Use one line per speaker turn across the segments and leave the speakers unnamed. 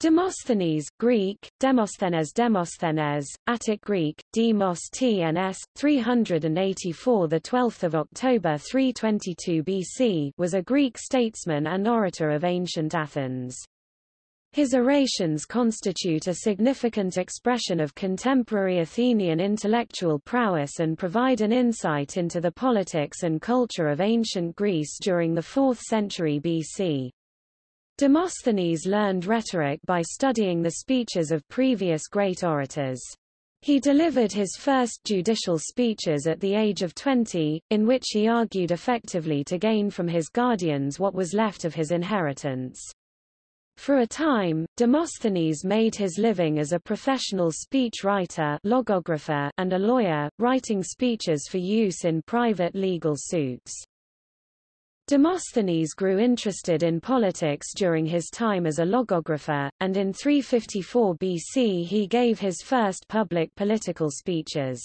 Demosthenes, Greek, Demosthenes Demosthenes, Attic Greek, Demos TNS, 384 the 12th of October 322 BC was a Greek statesman and orator of ancient Athens. His orations constitute a significant expression of contemporary Athenian intellectual prowess and provide an insight into the politics and culture of ancient Greece during the 4th century BC. Demosthenes learned rhetoric by studying the speeches of previous great orators. He delivered his first judicial speeches at the age of 20, in which he argued effectively to gain from his guardians what was left of his inheritance. For a time, Demosthenes made his living as a professional speech writer logographer and a lawyer, writing speeches for use in private legal suits. Demosthenes grew interested in politics during his time as a logographer, and in 354 BC he gave his first public political speeches.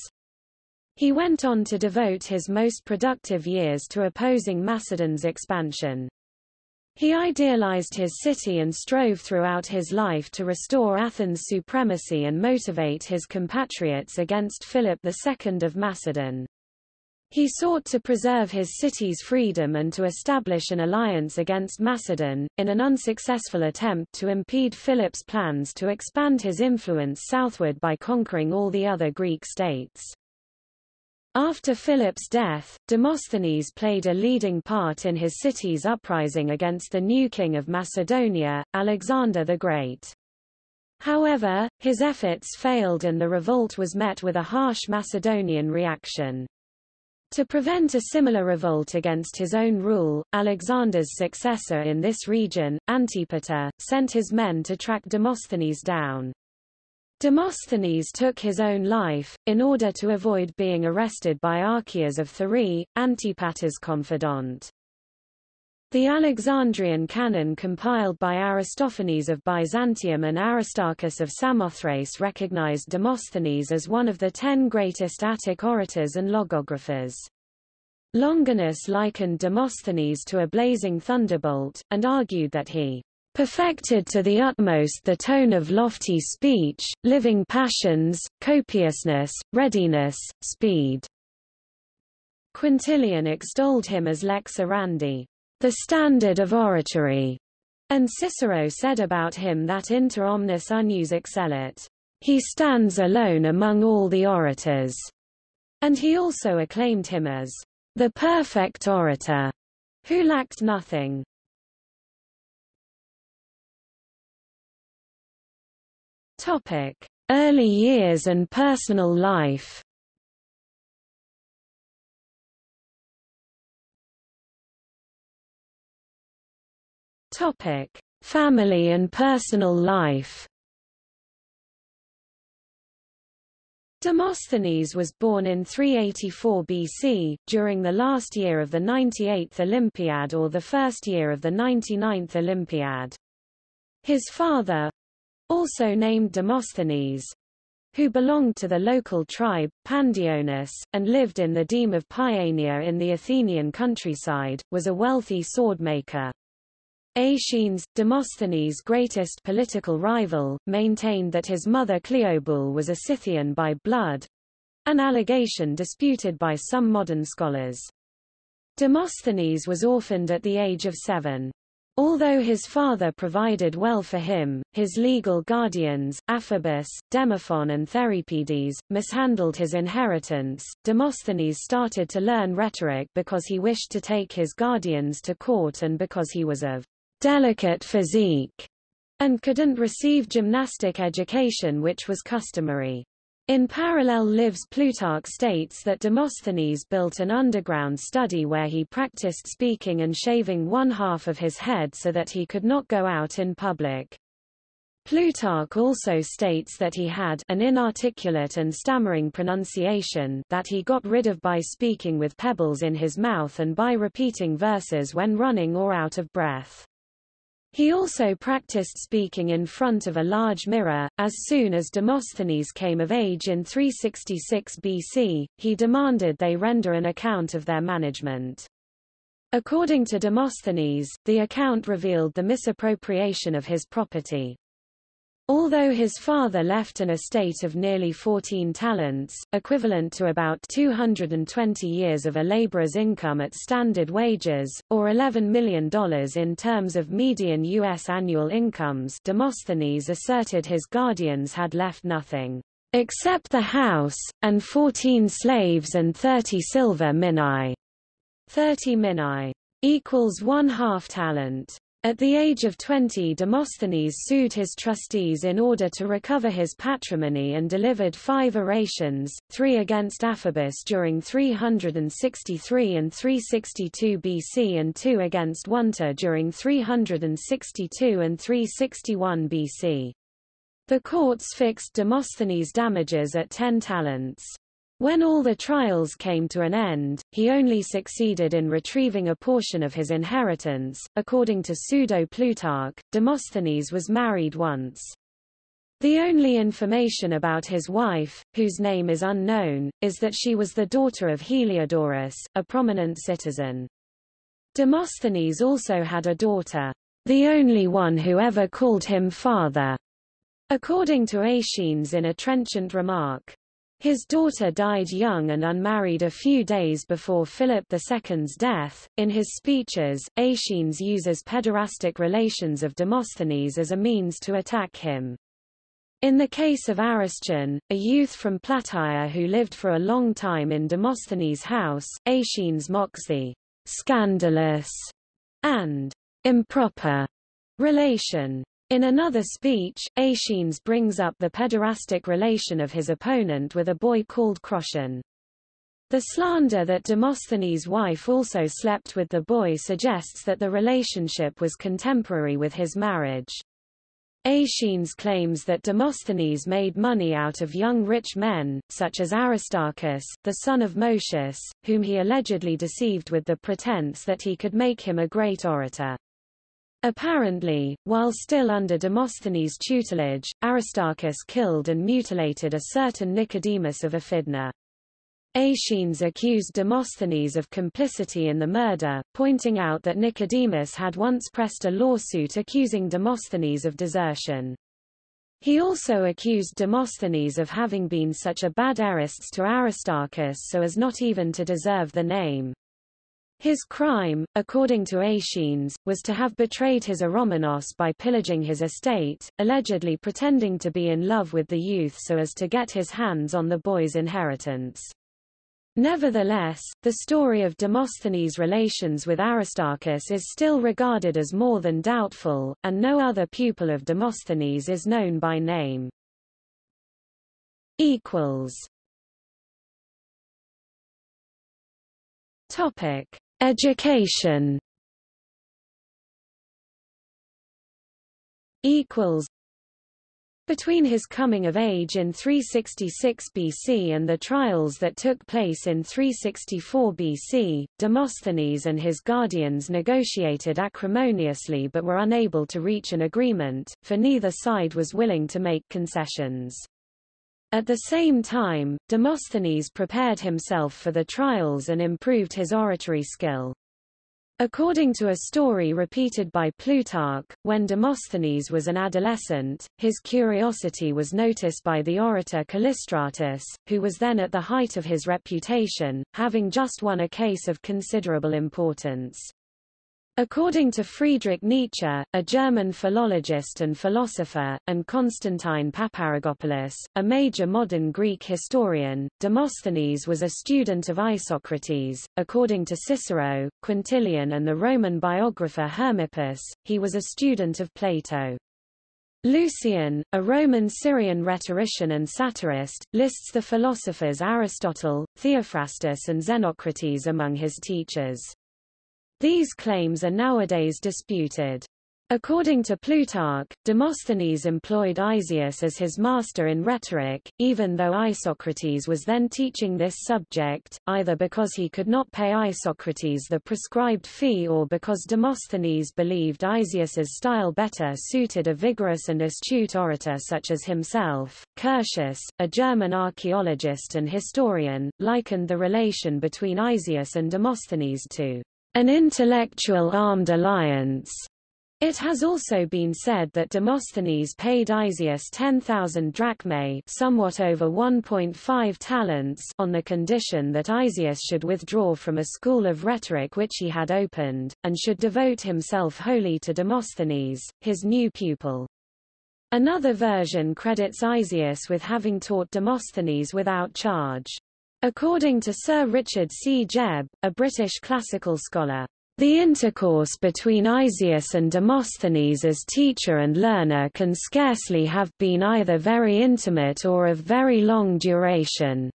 He went on to devote his most productive years to opposing Macedon's expansion. He idealized his city and strove throughout his life to restore Athens' supremacy and motivate his compatriots against Philip II of Macedon. He sought to preserve his city's freedom and to establish an alliance against Macedon, in an unsuccessful attempt to impede Philip's plans to expand his influence southward by conquering all the other Greek states. After Philip's death, Demosthenes played a leading part in his city's uprising against the new king of Macedonia, Alexander the Great. However, his efforts failed and the revolt was met with a harsh Macedonian reaction. To prevent a similar revolt against his own rule, Alexander's successor in this region, Antipater, sent his men to track Demosthenes down. Demosthenes took his own life, in order to avoid being arrested by Archias of Thurii, Antipater's confidant. The Alexandrian canon compiled by Aristophanes of Byzantium and Aristarchus of Samothrace recognized Demosthenes as one of the ten greatest Attic orators and logographers. Longinus likened Demosthenes to a blazing thunderbolt, and argued that he perfected to the utmost the tone of lofty speech, living passions, copiousness, readiness, speed. Quintilian extolled him as lex orandi, the standard of oratory. And Cicero said about him that inter omnes unius excellit. He stands alone among all the orators. And he also acclaimed him as the perfect orator, who lacked nothing. Topic: Early years and personal life. Topic: Family and personal life. Demosthenes was born in 384 BC, during the last year of the 98th Olympiad or the first year of the 99th Olympiad. His father, also named Demosthenes, who belonged to the local tribe, Pandionis, and lived in the deme of Paeania in the Athenian countryside, was a wealthy swordmaker. Aeschines, Demosthenes' greatest political rival, maintained that his mother Cleobule was a Scythian by blood, an allegation disputed by some modern scholars. Demosthenes was orphaned at the age of seven. Although his father provided well for him, his legal guardians, Aphobus, Demophon and Theripides, mishandled his inheritance. Demosthenes started to learn rhetoric because he wished to take his guardians to court and because he was of delicate physique, and couldn't receive gymnastic education which was customary. In parallel lives Plutarch states that Demosthenes built an underground study where he practiced speaking and shaving one half of his head so that he could not go out in public. Plutarch also states that he had an inarticulate and stammering pronunciation that he got rid of by speaking with pebbles in his mouth and by repeating verses when running or out of breath. He also practiced speaking in front of a large mirror. As soon as Demosthenes came of age in 366 BC, he demanded they render an account of their management. According to Demosthenes, the account revealed the misappropriation of his property. Although his father left an estate of nearly 14 talents, equivalent to about 220 years of a laborer's income at standard wages, or $11 million in terms of median U.S. annual incomes Demosthenes asserted his guardians had left nothing, except the house, and 14 slaves and 30 silver minae. 30 minae equals one half talent. At the age of 20 Demosthenes sued his trustees in order to recover his patrimony and delivered five orations, three against Aphobus during 363 and 362 BC and two against Onetor during 362 and 361 BC. The courts fixed Demosthenes' damages at 10 talents. When all the trials came to an end, he only succeeded in retrieving a portion of his inheritance. According to pseudo-Plutarch, Demosthenes was married once. The only information about his wife, whose name is unknown, is that she was the daughter of Heliodorus, a prominent citizen. Demosthenes also had a daughter, the only one who ever called him father, according to Aeschines in a trenchant remark. His daughter died young and unmarried a few days before Philip II's death. In his speeches, Aeschines uses pederastic relations of Demosthenes as a means to attack him. In the case of Aristion, a youth from Plataea who lived for a long time in Demosthenes' house, Aeschines mocks the scandalous and improper relation. In another speech, Aeschines brings up the pederastic relation of his opponent with a boy called Crottion. The slander that Demosthenes' wife also slept with the boy suggests that the relationship was contemporary with his marriage. Aeschines claims that Demosthenes made money out of young rich men, such as Aristarchus, the son of Moscius, whom he allegedly deceived with the pretense that he could make him a great orator. Apparently, while still under Demosthenes' tutelage, Aristarchus killed and mutilated a certain Nicodemus of Aphidna. Aeschines accused Demosthenes of complicity in the murder, pointing out that Nicodemus had once pressed a lawsuit accusing Demosthenes of desertion. He also accused Demosthenes of having been such a bad erastes to Aristarchus so as not even to deserve the name. His crime, according to Aeschines, was to have betrayed his Eromenos by pillaging his estate, allegedly pretending to be in love with the youth so as to get his hands on the boy's inheritance. Nevertheless, the story of Demosthenes' relations with Aristarchus is still regarded as more than doubtful, and no other pupil of Demosthenes is known by name. Topic. Education equals between his coming of age in 366 BC and the trials that took place in 364 BC, Demosthenes and his guardians negotiated acrimoniously but were unable to reach an agreement, for neither side was willing to make concessions. At the same time, Demosthenes prepared himself for the trials and improved his oratory skill. According to a story repeated by Plutarch, when Demosthenes was an adolescent, his curiosity was noticed by the orator Callistratus, who was then at the height of his reputation, having just won a case of considerable importance. According to Friedrich Nietzsche, a German philologist and philosopher, and Constantine Paparrigopoulos, a major modern Greek historian, Demosthenes was a student of Isocrates. According to Cicero, Quintilian and the Roman biographer Hermippus, he was a student of Plato. Lucian, a Roman Syrian rhetorician and satirist, lists the philosophers Aristotle, Theophrastus and Xenocrates among his teachers. These claims are nowadays disputed. According to Plutarch, Demosthenes employed Isaeus as his master in rhetoric, even though Isocrates was then teaching this subject, either because he could not pay Isocrates the prescribed fee or because Demosthenes believed Isaeus's style better suited a vigorous and astute orator such as himself. Curtius, a German archaeologist and historian, likened the relation between Isaeus and Demosthenes to an intellectual armed alliance, It has also been said that Demosthenes paid Isaeus 10,000 drachmae somewhat over 1.5 talents on the condition that Isaeus should withdraw from a school of rhetoric which he had opened, and should devote himself wholly to Demosthenes, his new pupil. Another version credits Isaeus with having taught Demosthenes without charge. According to Sir Richard C. Jebb, a British classical scholar, the intercourse between Isaeus and Demosthenes as teacher and learner can scarcely have been either very intimate or of very long duration.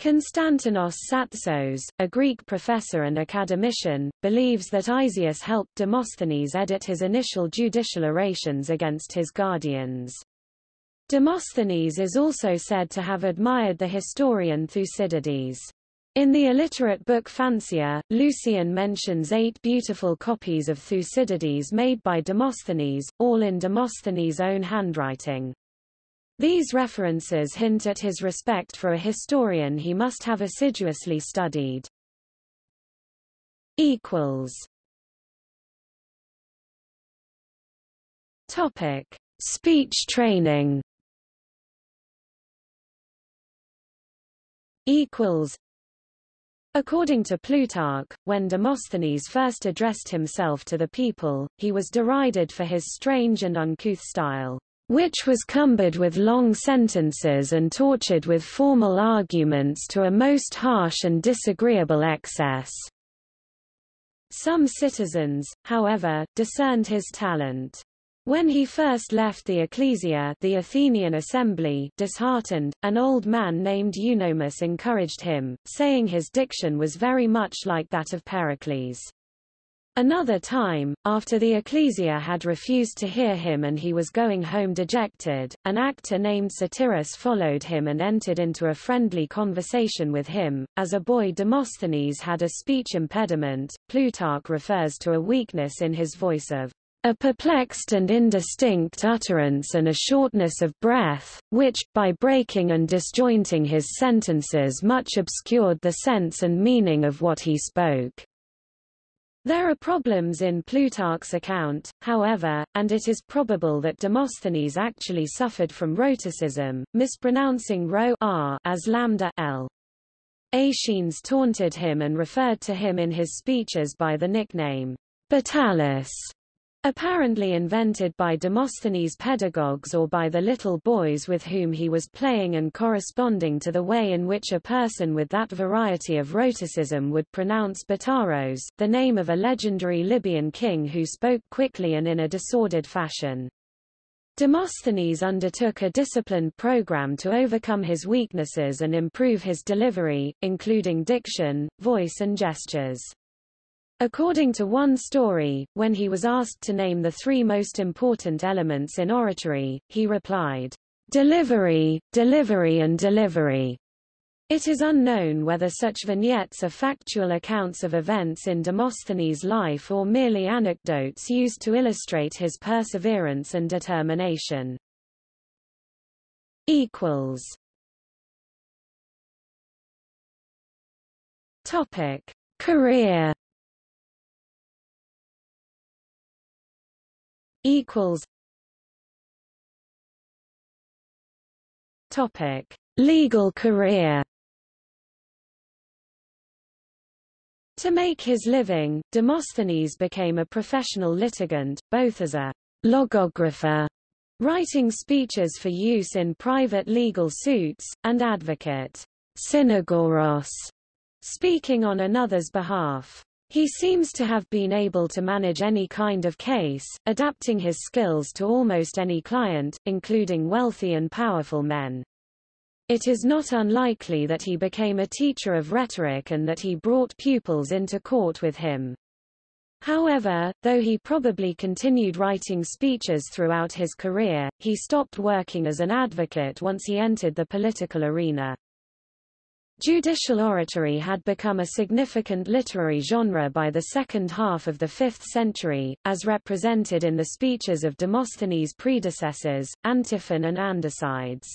Konstantinos Tsatsos, a Greek professor and academician, believes that Isaeus helped Demosthenes edit his initial judicial orations against his guardians. Demosthenes is also said to have admired the historian Thucydides. In the illiterate book Fancier, Lucian mentions eight beautiful copies of Thucydides made by Demosthenes, all in Demosthenes' own handwriting. These references hint at his respect for a historian he must have assiduously studied. Topic. Speech training equals According to Plutarch, when Demosthenes first addressed himself to the people, he was derided for his strange and uncouth style, which was cumbered with long sentences and tortured with formal arguments to a most harsh and disagreeable excess. Some citizens, however, discerned his talent. When he first left the ecclesia the Athenian assembly disheartened, an old man named Eunomus encouraged him, saying his diction was very much like that of Pericles. Another time, after the ecclesia had refused to hear him and he was going home dejected, an actor named Satyrus followed him and entered into a friendly conversation with him. As a boy Demosthenes had a speech impediment, Plutarch refers to a weakness in his voice of a perplexed and indistinct utterance and a shortness of breath, which, by breaking and disjointing his sentences much obscured the sense and meaning of what he spoke. There are problems in Plutarch's account, however, and it is probable that Demosthenes actually suffered from rhotacism, mispronouncing rho r as lambda l. Aeschines taunted him and referred to him in his speeches by the nickname Batalus. Apparently invented by Demosthenes' pedagogues or by the little boys with whom he was playing and corresponding to the way in which a person with that variety of rhotacism would pronounce Bataros, the name of a legendary Libyan king who spoke quickly and in a disordered fashion. Demosthenes undertook a disciplined program to overcome his weaknesses and improve his delivery, including diction, voice and gestures. According to one story, when he was asked to name the three most important elements in oratory, he replied, Delivery, delivery and delivery. It is unknown whether such vignettes are factual accounts of events in Demosthenes' life or merely anecdotes used to illustrate his perseverance and determination. Equals. Topic: Career equals Topic: Legal career. To make his living, Demosthenes became a professional litigant, both as a logographer, writing speeches for use in private legal suits, and advocate, synagoros, speaking on another's behalf. He seems to have been able to manage any kind of case, adapting his skills to almost any client, including wealthy and powerful men. It is not unlikely that he became a teacher of rhetoric and that he brought pupils into court with him. However, though he probably continued writing speeches throughout his career, he stopped working as an advocate once he entered the political arena. Judicial oratory had become a significant literary genre by the second half of the 5th century, as represented in the speeches of Demosthenes' predecessors, Antiphon and Andocides.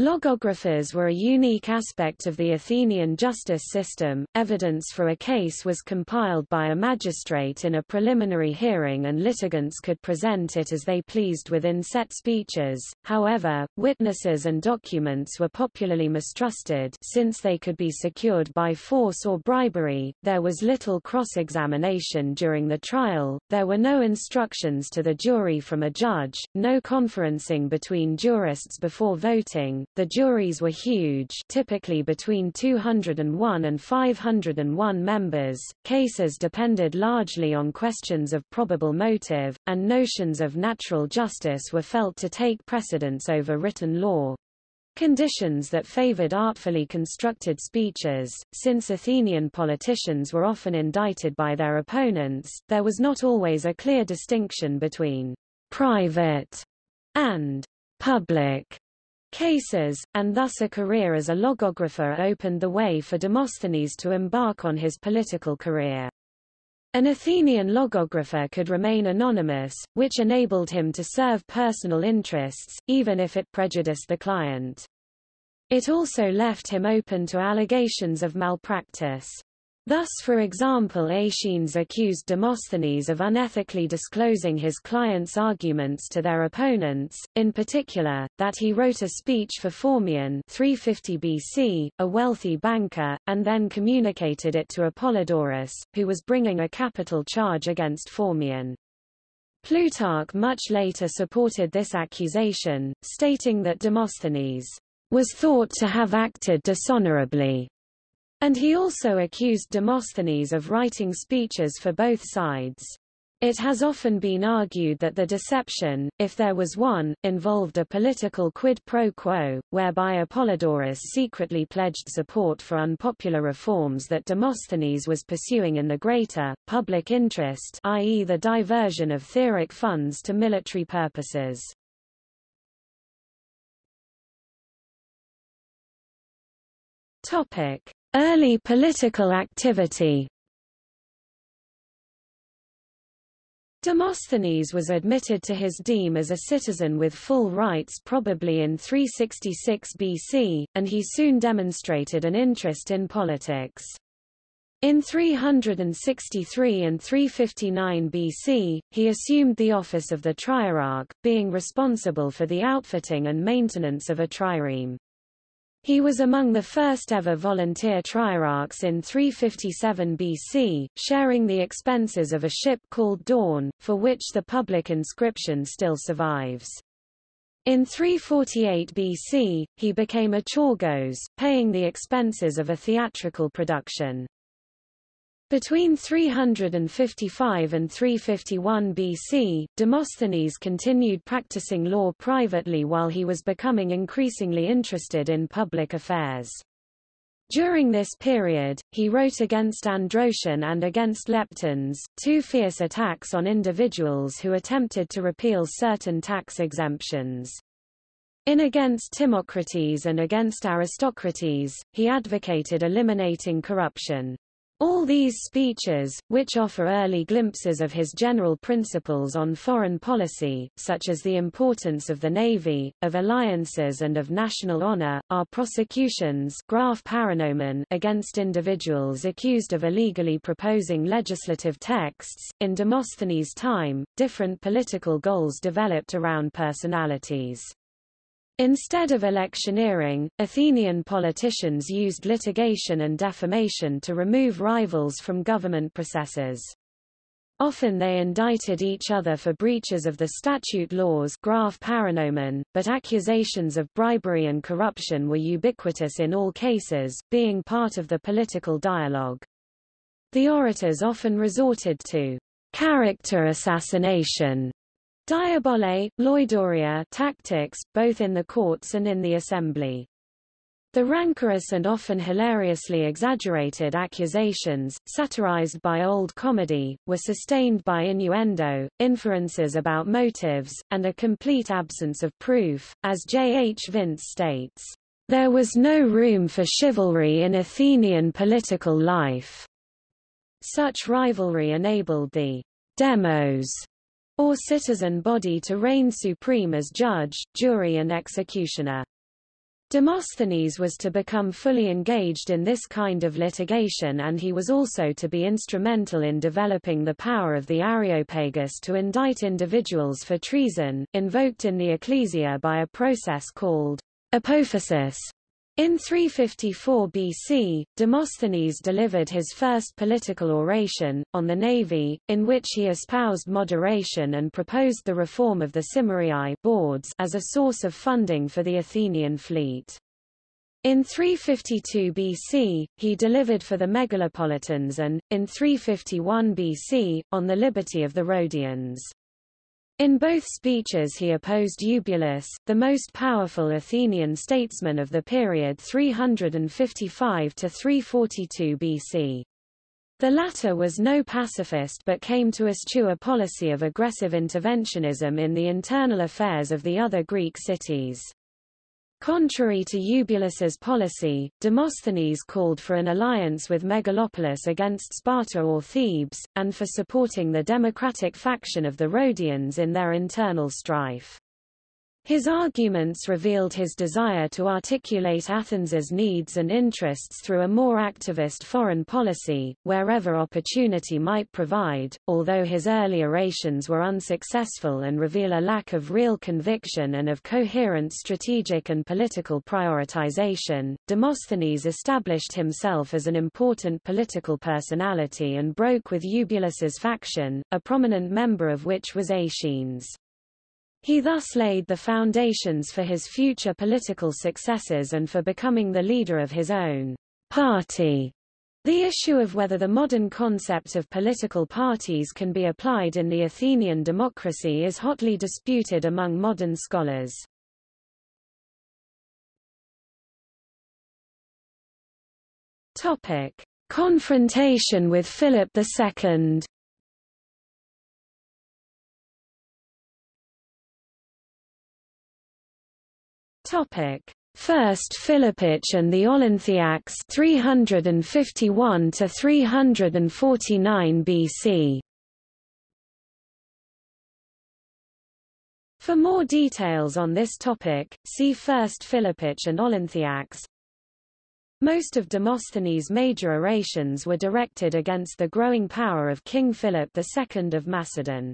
Logographers were a unique aspect of the Athenian justice system. Evidence for a case was compiled by a magistrate in a preliminary hearing and litigants could present it as they pleased within set speeches. However, witnesses and documents were popularly mistrusted since they could be secured by force or bribery. There was little cross-examination during the trial. There were no instructions to the jury from a judge, no conferencing between jurists before voting the juries were huge typically between 201 and 501 members, cases depended largely on questions of probable motive, and notions of natural justice were felt to take precedence over written law. Conditions that favored artfully constructed speeches, since Athenian politicians were often indicted by their opponents, there was not always a clear distinction between private and public cases, and thus a career as a logographer opened the way for Demosthenes to embark on his political career. An Athenian logographer could remain anonymous, which enabled him to serve personal interests, even if it prejudiced the client. It also left him open to allegations of malpractice. Thus for example Aeschines accused Demosthenes of unethically disclosing his client's arguments to their opponents, in particular, that he wrote a speech for Phormion 350 BC, a wealthy banker, and then communicated it to Apollodorus, who was bringing a capital charge against Phormion. Plutarch much later supported this accusation, stating that Demosthenes was thought to have acted dishonorably and he also accused Demosthenes of writing speeches for both sides. It has often been argued that the deception, if there was one, involved a political quid pro quo, whereby Apollodorus secretly pledged support for unpopular reforms that Demosthenes was pursuing in the greater, public interest i.e. the diversion of theoric funds to military purposes. Topic. Early political activity Demosthenes was admitted to his deme as a citizen with full rights probably in 366 BC, and he soon demonstrated an interest in politics. In 363 and 359 BC, he assumed the office of the trierarch, being responsible for the outfitting and maintenance of a trireme. He was among the first ever volunteer trierarchs in 357 BC, sharing the expenses of a ship called Dawn, for which the public inscription still survives. In 348 BC, he became a choregos, paying the expenses of a theatrical production. Between 355 and 351 BC, Demosthenes continued practicing law privately while he was becoming increasingly interested in public affairs. During this period, he wrote against Androtion and against Leptines, two fierce attacks on individuals who attempted to repeal certain tax exemptions. In Against Timocrates and Against Aristocrates, he advocated eliminating corruption. All these speeches, which offer early glimpses of his general principles on foreign policy, such as the importance of the navy, of alliances and of national honor, are prosecutions graph paranomen against individuals accused of illegally proposing legislative texts. In Demosthenes' time, different political goals developed around personalities. Instead of electioneering, Athenian politicians used litigation and defamation to remove rivals from government processes. Often they indicted each other for breaches of the statute laws graph paranomen, but accusations of bribery and corruption were ubiquitous in all cases, being part of the political dialogue. The orators often resorted to character assassination Diabole, loidoria tactics, both in the courts and in the assembly. The rancorous and often hilariously exaggerated accusations, satirized by old comedy, were sustained by innuendo, inferences about motives, and a complete absence of proof, as J. H. Vince states. There was no room for chivalry in Athenian political life. Such rivalry enabled the demos or citizen body to reign supreme as judge, jury and executioner. Demosthenes was to become fully engaged in this kind of litigation and he was also to be instrumental in developing the power of the Areopagus to indict individuals for treason, invoked in the Ecclesia by a process called apophasis. In 354 BC, Demosthenes delivered his first political oration, on the navy, in which he espoused moderation and proposed the reform of the symmories boards as a source of funding for the Athenian fleet. In 352 BC, he delivered for the Megalopolitans and, in 351 BC, on the liberty of the Rhodians. In both speeches he opposed Eubulus, the most powerful Athenian statesman of the period 355 to 342 BC. The latter was no pacifist but came to eschew a policy of aggressive interventionism in the internal affairs of the other Greek cities. Contrary to Eubulus's policy, Demosthenes called for an alliance with Megalopolis against Sparta or Thebes, and for supporting the democratic faction of the Rhodians in their internal strife. His arguments revealed his desire to articulate Athens's needs and interests through a more activist foreign policy, wherever opportunity might provide, although his early orations were unsuccessful and reveal a lack of real conviction and of coherent strategic and political prioritization. Demosthenes established himself as an important political personality and broke with Eubulus's faction, a prominent member of which was Aeschines. He thus laid the foundations for his future political successes and for becoming the leader of his own party. The issue of whether the modern concept of political parties can be applied in the Athenian democracy is hotly disputed among modern scholars. Topic: Confrontation with Philip II. Topic: First Philippic and the Olynthiacs 351 to 349 BC. For more details on this topic, see First Philippic and Olynthiacs. Most of Demosthenes' major orations were directed against the growing power of King Philip II of Macedon.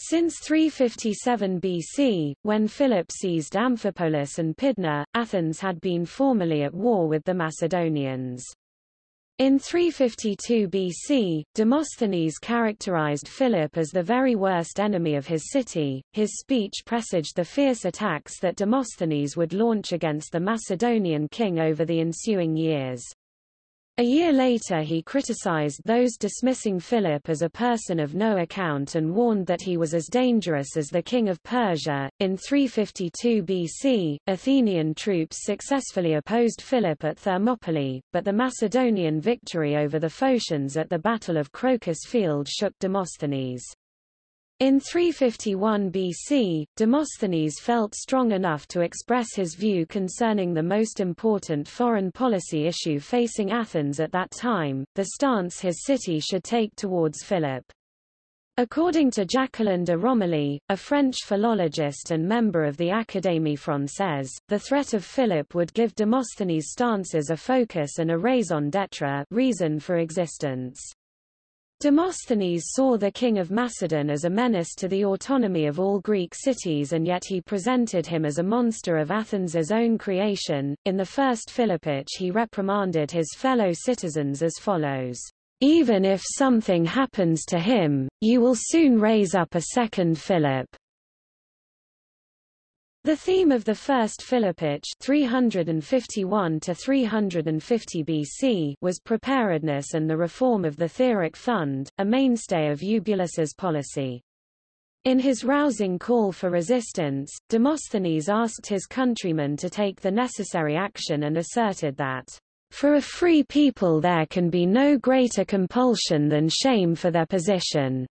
Since 357 BC, when Philip seized Amphipolis and Pydna, Athens had been formally at war with the Macedonians. In 352 BC, Demosthenes characterized Philip as the very worst enemy of his city. His speech presaged the fierce attacks that Demosthenes would launch against the Macedonian king over the ensuing years. A year later he criticized those dismissing Philip as a person of no account and warned that he was as dangerous as the king of Persia. In 352 BC, Athenian troops successfully opposed Philip at Thermopylae, but the Macedonian victory over the Phocians at the Battle of Crocus Field shook Demosthenes. In 351 BC, Demosthenes felt strong enough to express his view concerning the most important foreign policy issue facing Athens at that time, the stance his city should take towards Philip. According to Jacqueline de Romilly, a French philologist and member of the Académie Française, the threat of Philip would give Demosthenes' stances a focus and a raison d'etre reason for existence. Demosthenes saw the king of Macedon as a menace to the autonomy of all Greek cities and yet he presented him as a monster of Athens' own creation. In the first Philippic he reprimanded his fellow citizens as follows. Even if something happens to him, you will soon raise up a second Philip. The theme of the first Philippic 351 to 350 BC was preparedness and the reform of the Theoric Fund, a mainstay of Eubulus's policy. In his rousing call for resistance, Demosthenes asked his countrymen to take the necessary action and asserted that, "...for a free people there can be no greater compulsion than shame for their position."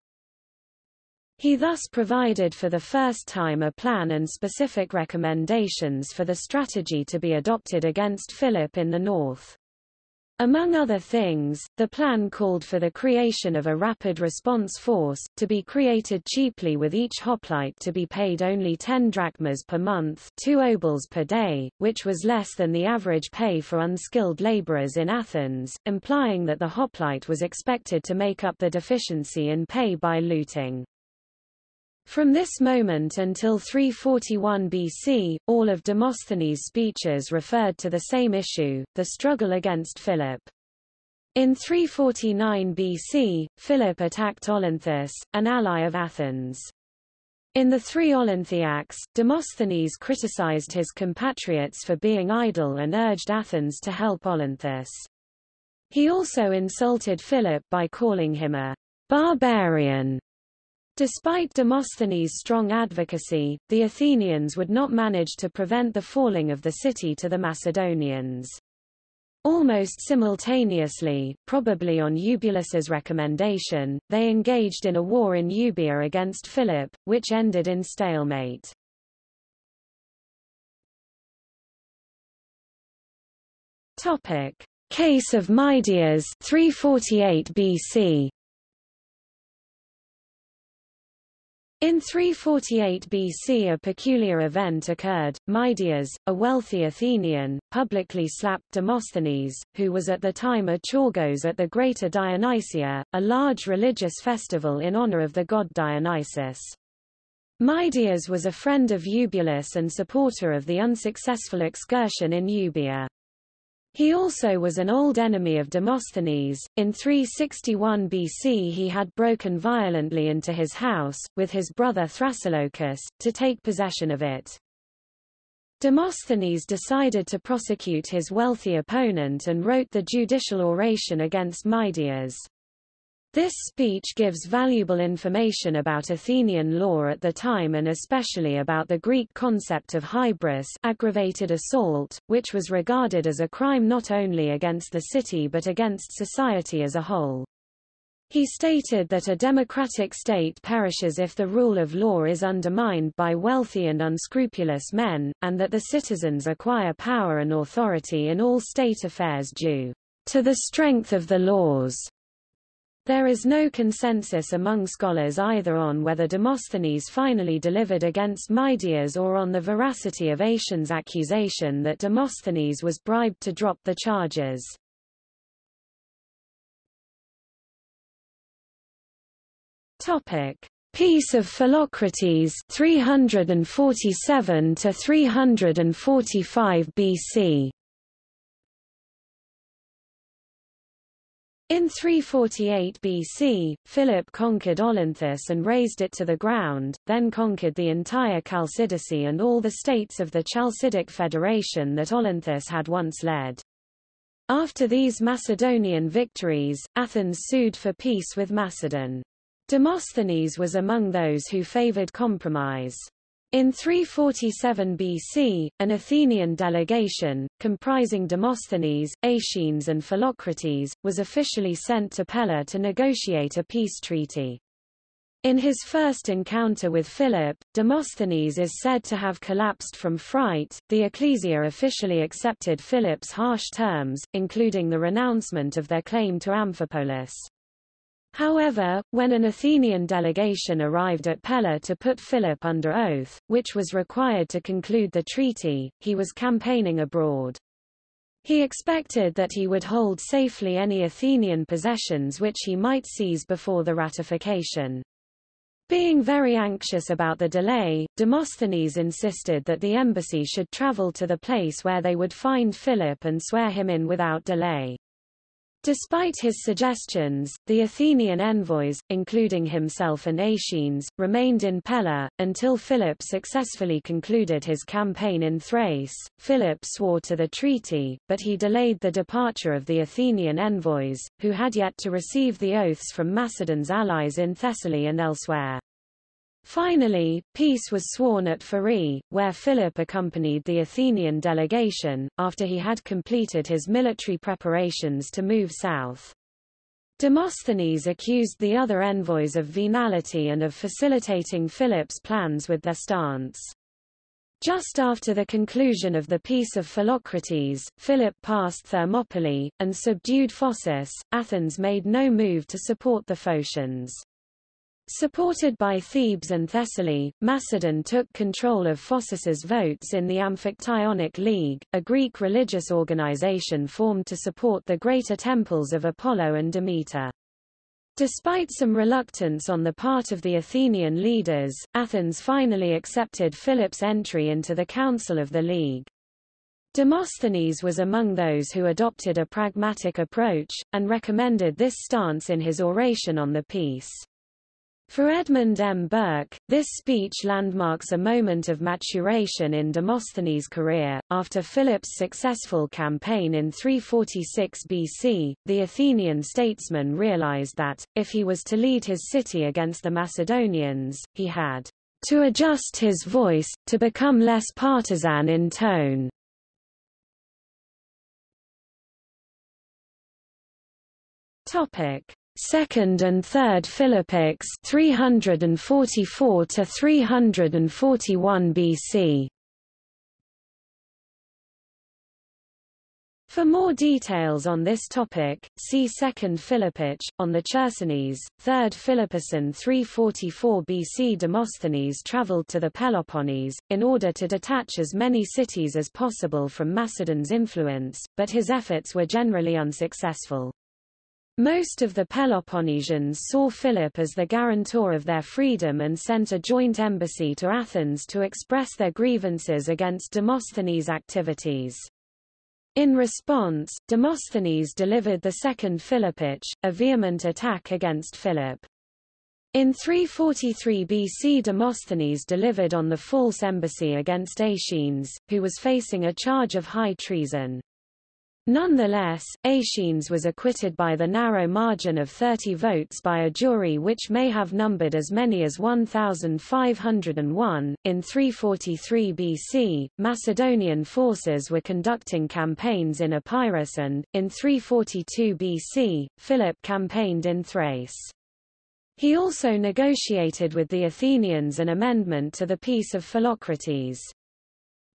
He thus provided for the first time a plan and specific recommendations for the strategy to be adopted against Philip in the north. Among other things, the plan called for the creation of a rapid response force, to be created cheaply with each hoplite to be paid only 10 drachmas per month 2 obols per day, which was less than the average pay for unskilled laborers in Athens, implying that the hoplite was expected to make up the deficiency in pay by looting. From this moment until 341 BC, all of Demosthenes' speeches referred to the same issue, the struggle against Philip. In 349 BC, Philip attacked Olynthus, an ally of Athens. In the three Olynthiacs, Demosthenes criticized his compatriots for being idle and urged Athens to help Olynthus. He also insulted Philip by calling him a barbarian Despite Demosthenes' strong advocacy, the Athenians would not manage to prevent the falling of the city to the Macedonians. Almost simultaneously, probably on Eubulus's recommendation, they engaged in a war in Euboea against Philip, which ended in stalemate. Topic: Case of Midias 348 BC. In 348 BC a peculiar event occurred. Midias, a wealthy Athenian, publicly slapped Demosthenes, who was at the time a Choregos at the Greater Dionysia, a large religious festival in honor of the god Dionysus. Midias was a friend of Eubulus and supporter of the unsuccessful excursion in Euboea. He also was an old enemy of Demosthenes. In 361 BC he had broken violently into his house, with his brother Thrasylochus, to take possession of it. Demosthenes decided to prosecute his wealthy opponent and wrote the judicial oration against Midias. This speech gives valuable information about Athenian law at the time and especially about the Greek concept of hybris aggravated assault, which was regarded as a crime not only against the city but against society as a whole. He stated that a democratic state perishes if the rule of law is undermined by wealthy and unscrupulous men, and that the citizens acquire power and authority in all state affairs due to the strength of the laws there is no consensus among scholars either on whether Demosthenes finally delivered against Midias or on the veracity of Aetion's accusation that Demosthenes was bribed to drop the charges. Topic: Peace of Philocrates 347 to 345 BC. In 348 BC, Philip conquered Olynthus and razed it to the ground, then conquered the entire Chalcidice and all the states of the Chalcidic Federation that Olynthus had once led. After these Macedonian victories, Athens sued for peace with Macedon. Demosthenes was among those who favored compromise. In 347 BC, an Athenian delegation, comprising Demosthenes, Aeschines and Philocrates, was officially sent to Pella to negotiate a peace treaty. In his first encounter with Philip, Demosthenes is said to have collapsed from fright. The ecclesia officially accepted Philip's harsh terms, including the renouncement of their claim to Amphipolis. However, when an Athenian delegation arrived at Pella to put Philip under oath, which was required to conclude the treaty, he was campaigning abroad. He expected that he would hold safely any Athenian possessions which he might seize before the ratification. Being very anxious about the delay, Demosthenes insisted that the embassy should travel to the place where they would find Philip and swear him in without delay. Despite his suggestions, the Athenian envoys, including himself and Aeschines, remained in Pella, until Philip successfully concluded his campaign in Thrace. Philip swore to the treaty, but he delayed the departure of the Athenian envoys, who had yet to receive the oaths from Macedon's allies in Thessaly and elsewhere. Finally, peace was sworn at Pherai, where Philip accompanied the Athenian delegation, after he had completed his military preparations to move south. Demosthenes accused the other envoys of venality and of facilitating Philip's plans with their stance. Just after the conclusion of the Peace of Philocrates, Philip passed Thermopylae, and subdued Phocis. Athens made no move to support the Phocians. Supported by Thebes and Thessaly, Macedon took control of Phocis's votes in the Amphictyonic League, a Greek religious organization formed to support the greater temples of Apollo and Demeter. Despite some reluctance on the part of the Athenian leaders, Athens finally accepted Philip's entry into the Council of the League. Demosthenes was among those who adopted a pragmatic approach, and recommended this stance in his oration on the peace. For Edmund M. Burke, this speech landmarks a moment of maturation in Demosthenes' career. After Philip's successful campaign in 346 BC, the Athenian statesman realized that, if he was to lead his city against the Macedonians, he had to adjust his voice, to become less partisan in tone. Topic. Second and Third Philippics 344 to 341 BC. For more details on this topic, see Second Philippic, on the Chersonese, Third Philippicin 344 BC Demosthenes travelled to the Peloponnese, in order to detach as many cities as possible from Macedon's influence, but his efforts were generally unsuccessful. Most of the Peloponnesians saw Philip as the guarantor of their freedom and sent a joint embassy to Athens to express their grievances against Demosthenes' activities. In response, Demosthenes delivered the Second Philippic, a vehement attack against Philip. In 343 BC Demosthenes delivered on the false embassy against Aeschines, who was facing a charge of high treason. Nonetheless, Aeschines was acquitted by the narrow margin of 30 votes by a jury which may have numbered as many as 1,501. In 343 BC, Macedonian forces were conducting campaigns in Epirus and, in 342 BC, Philip campaigned in Thrace. He also negotiated with the Athenians an amendment to the Peace of Philocrates.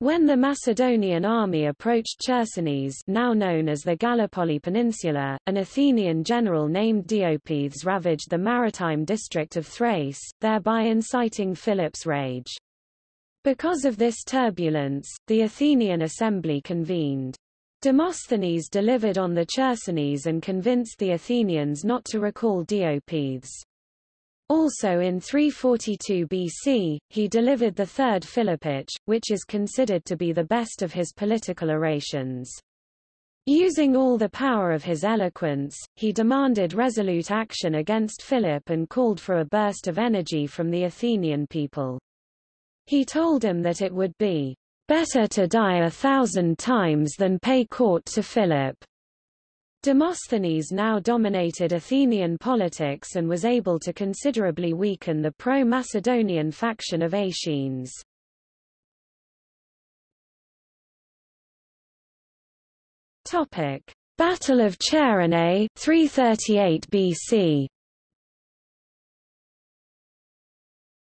When the Macedonian army approached Chersonese now known as the Gallipoli Peninsula, an Athenian general named Diopithes ravaged the maritime district of Thrace, thereby inciting Philip's rage. Because of this turbulence, the Athenian assembly convened. Demosthenes delivered on the Chersonese and convinced the Athenians not to recall Diopithes. Also in 342 BC, he delivered the Third Philippic, which is considered to be the best of his political orations. Using all the power of his eloquence, he demanded resolute action against Philip and called for a burst of energy from the Athenian people. He told him that it would be better to die a thousand times than pay court to Philip. Demosthenes now dominated Athenian politics and was able to considerably weaken the pro-Macedonian faction of Aeschines. Topic: Battle of Chaeronea, 338 BC.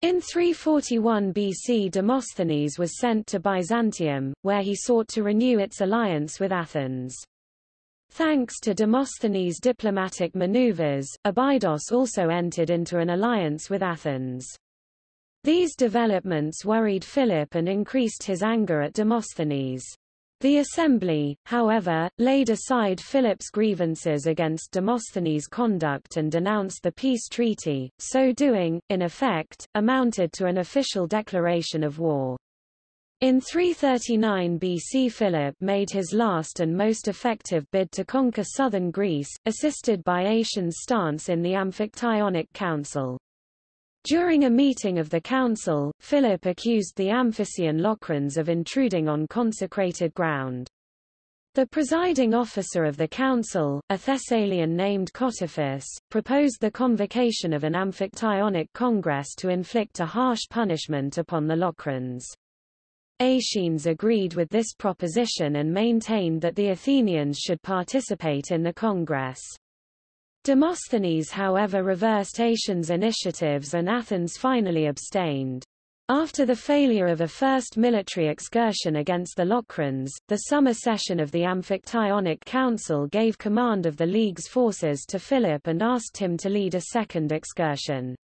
In 341 BC Demosthenes was sent to Byzantium, where he sought to renew its alliance with Athens. Thanks to Demosthenes' diplomatic maneuvers, Abydos also entered into an alliance with Athens. These developments worried Philip and increased his anger at Demosthenes. The assembly, however, laid aside Philip's grievances against Demosthenes' conduct and denounced the peace treaty, so doing, in effect, amounted to an official declaration of war. In 339 BC Philip made his last and most effective bid to conquer southern Greece, assisted by Aeschines' stance in the Amphictyonic Council. During a meeting of the council, Philip accused the Amphissian Locrians of intruding on consecrated ground. The presiding officer of the council, a Thessalian named Cottyphus, proposed the convocation of an Amphictyonic congress to inflict a harsh punishment upon the Locrians. Aeschines agreed with this proposition and maintained that the Athenians should participate in the Congress. Demosthenes however reversed Aeschines' initiatives and Athens finally abstained. After the failure of a first military excursion against the Locrians, the summer session of the Amphictyonic Council gave command of the League's forces to Philip and asked him to lead a second excursion.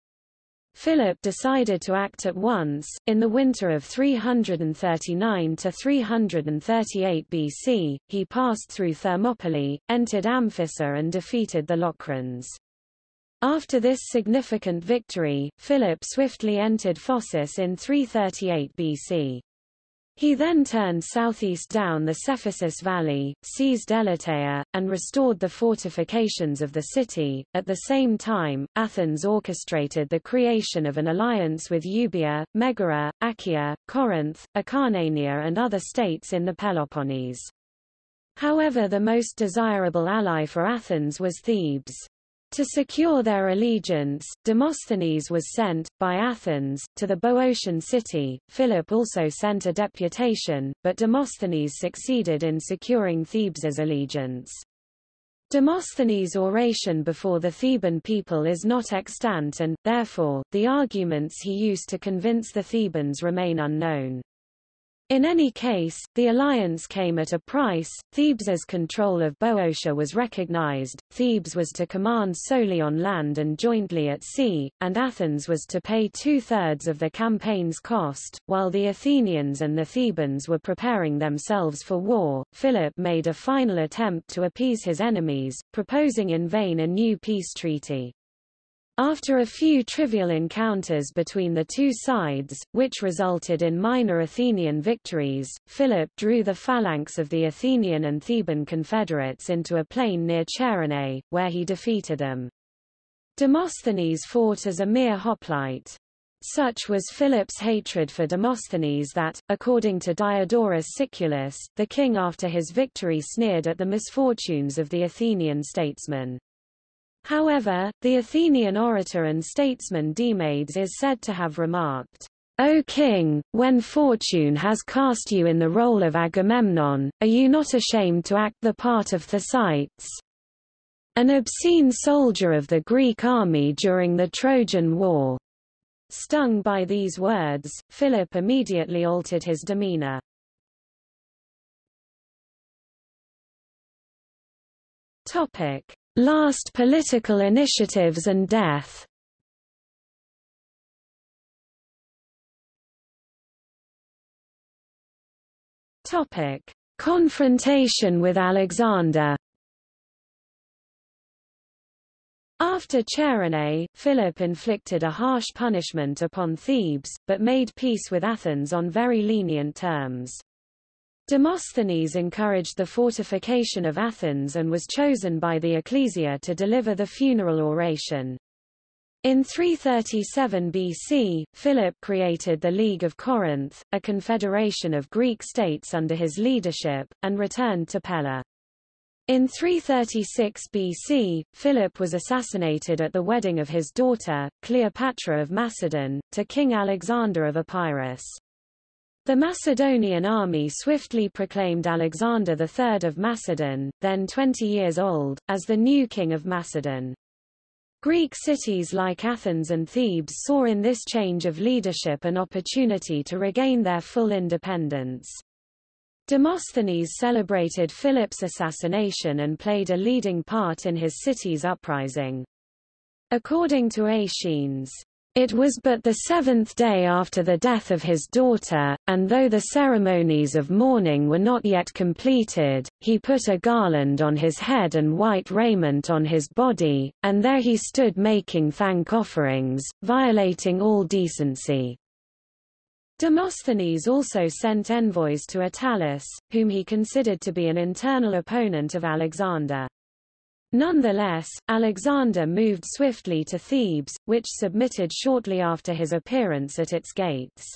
Philip decided to act at once. In the winter of 339 to 338 BC, he passed through Thermopylae, entered Amphissa and defeated the Locrians. After this significant victory, Philip swiftly entered Phocis in 338 BC. He then turned southeast down the Cephisus Valley, seized Elatea, and restored the fortifications of the city. At the same time, Athens orchestrated the creation of an alliance with Euboea, Megara, Achaea, Corinth, Acarnania and other states in the Peloponnese. However the most desirable ally for Athens was Thebes. To secure their allegiance, Demosthenes was sent, by Athens, to the Boeotian city. Philip also sent a deputation, but Demosthenes succeeded in securing Thebes's allegiance. Demosthenes' oration before the Theban people is not extant and, therefore, the arguments he used to convince the Thebans remain unknown. In any case, the alliance came at a price. Thebes's control of Boeotia was recognized, Thebes was to command solely on land and jointly at sea, and Athens was to pay two-thirds of the campaign's cost. While the Athenians and the Thebans were preparing themselves for war, Philip made a final attempt to appease his enemies, proposing in vain a new peace treaty. After a few trivial encounters between the two sides, which resulted in minor Athenian victories, Philip drew the phalanx of the Athenian and Theban confederates into a plain near Chaeronea, where he defeated them. Demosthenes fought as a mere hoplite. Such was Philip's hatred for Demosthenes that, according to Diodorus Siculus, the king after his victory sneered at the misfortunes of the Athenian statesman. However, the Athenian orator and statesman Demades is said to have remarked, O king, when fortune has cast you in the role of Agamemnon, are you not ashamed to act the part of Thersites? An obscene soldier of the Greek army during the Trojan War. Stung by these words, Philip immediately altered his demeanor. Topic. Last political initiatives and death Topic. Confrontation with Alexander After Chaeronea, Philip inflicted a harsh punishment upon Thebes, but made peace with Athens on very lenient terms. Demosthenes encouraged the fortification of Athens and was chosen by the ecclesia to deliver the funeral oration. In 337 BC, Philip created the League of Corinth, a confederation of Greek states under his leadership, and returned to Pella. In 336 BC, Philip was assassinated at the wedding of his daughter, Cleopatra of Macedon, to King Alexander of Epirus. The Macedonian army swiftly proclaimed Alexander III of Macedon, then 20 years old, as the new king of Macedon. Greek cities like Athens and Thebes saw in this change of leadership an opportunity to regain their full independence. Demosthenes celebrated Philip's assassination and played a leading part in his city's uprising. According to Aeschines, it was but the seventh day after the death of his daughter, and though the ceremonies of mourning were not yet completed, he put a garland on his head and white raiment on his body, and there he stood making thank offerings, violating all decency. Demosthenes also sent envoys to Attalus, whom he considered to be an internal opponent of Alexander. Nonetheless, Alexander moved swiftly to Thebes, which submitted shortly after his appearance at its gates.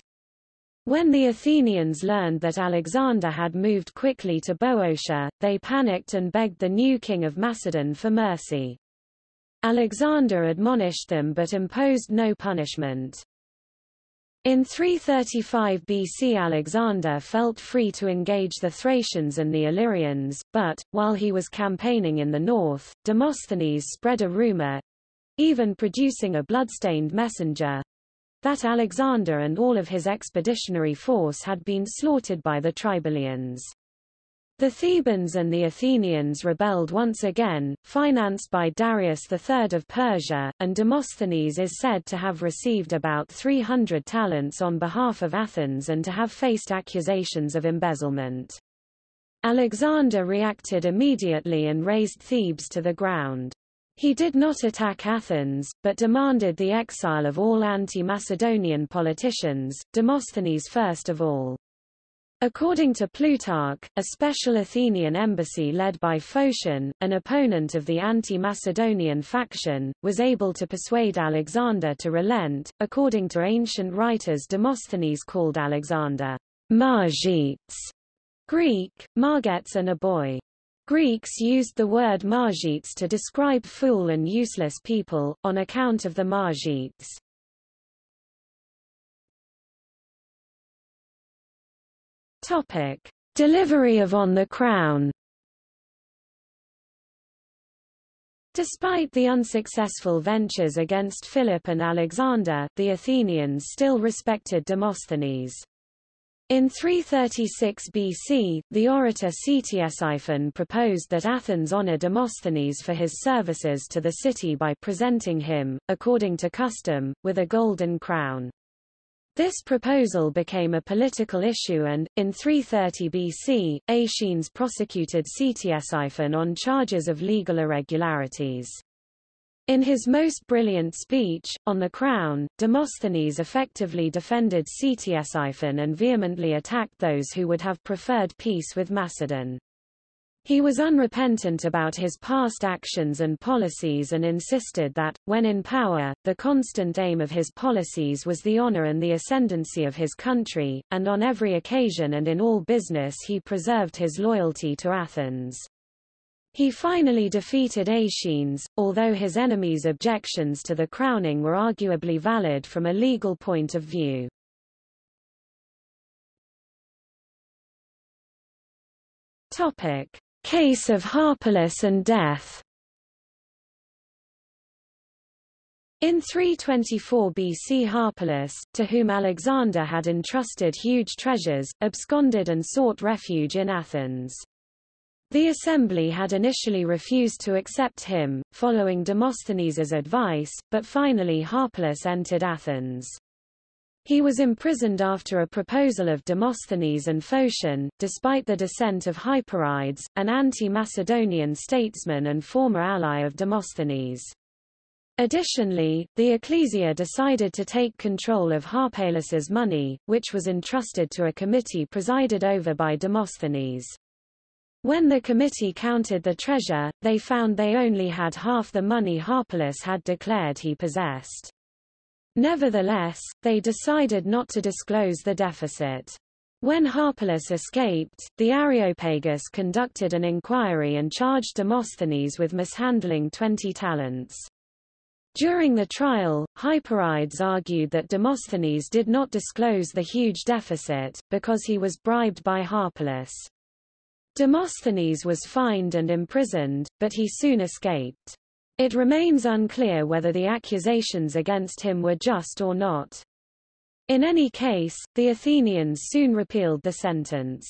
When the Athenians learned that Alexander had moved quickly to Boeotia, they panicked and begged the new king of Macedon for mercy. Alexander admonished them but imposed no punishment. In 335 BC Alexander felt free to engage the Thracians and the Illyrians, but, while he was campaigning in the north, Demosthenes spread a rumor—even producing a bloodstained messenger, that Alexander and all of his expeditionary force had been slaughtered by the Triballians. The Thebans and the Athenians rebelled once again, financed by Darius III of Persia, and Demosthenes is said to have received about 300 talents on behalf of Athens and to have faced accusations of embezzlement. Alexander reacted immediately and razed Thebes to the ground. He did not attack Athens, but demanded the exile of all anti-Macedonian politicians, Demosthenes first of all. According to Plutarch, a special Athenian embassy led by Phocion, an opponent of the anti-Macedonian faction, was able to persuade Alexander to relent. According to ancient writers Demosthenes called Alexander Margites, Greek, Margets and a boy. Greeks used the word Margites to describe fool and useless people, on account of the Margites. Topic: Delivery of On the Crown. Despite the unsuccessful ventures against Philip and Alexander, the Athenians still respected Demosthenes. In 336 BC, the orator Ctesiphon proposed that Athens honor Demosthenes for his services to the city by presenting him, according to custom, with a golden crown. This proposal became a political issue and, in 330 BC, Aeschines prosecuted Ctesiphon on charges of legal irregularities. In his most brilliant speech, On the Crown, Demosthenes effectively defended Ctesiphon and vehemently attacked those who would have preferred peace with Macedon. He was unrepentant about his past actions and policies and insisted that, when in power, the constant aim of his policies was the honor and the ascendancy of his country, and on every occasion and in all business he preserved his loyalty to Athens. He finally defeated Aeschines, although his enemies' objections to the crowning were arguably valid from a legal point of view. Topic. Case of Harpalus and death In 324 BC Harpalus, to whom Alexander had entrusted huge treasures, absconded and sought refuge in Athens. The assembly had initially refused to accept him, following Demosthenes's advice, but finally Harpalus entered Athens. He was imprisoned after a proposal of Demosthenes and Phocion, despite the dissent of Hyperides, an anti-Macedonian statesman and former ally of Demosthenes. Additionally, the ecclesia decided to take control of Harpalus's money, which was entrusted to a committee presided over by Demosthenes. When the committee counted the treasure, they found they only had half the money Harpalus had declared he possessed. Nevertheless, they decided not to disclose the deficit. When Harpalus escaped, the Areopagus conducted an inquiry and charged Demosthenes with mishandling 20 talents. During the trial, Hyperides argued that Demosthenes did not disclose the huge deficit, because he was bribed by Harpalus. Demosthenes was fined and imprisoned, but he soon escaped. It remains unclear whether the accusations against him were just or not. In any case, the Athenians soon repealed the sentence.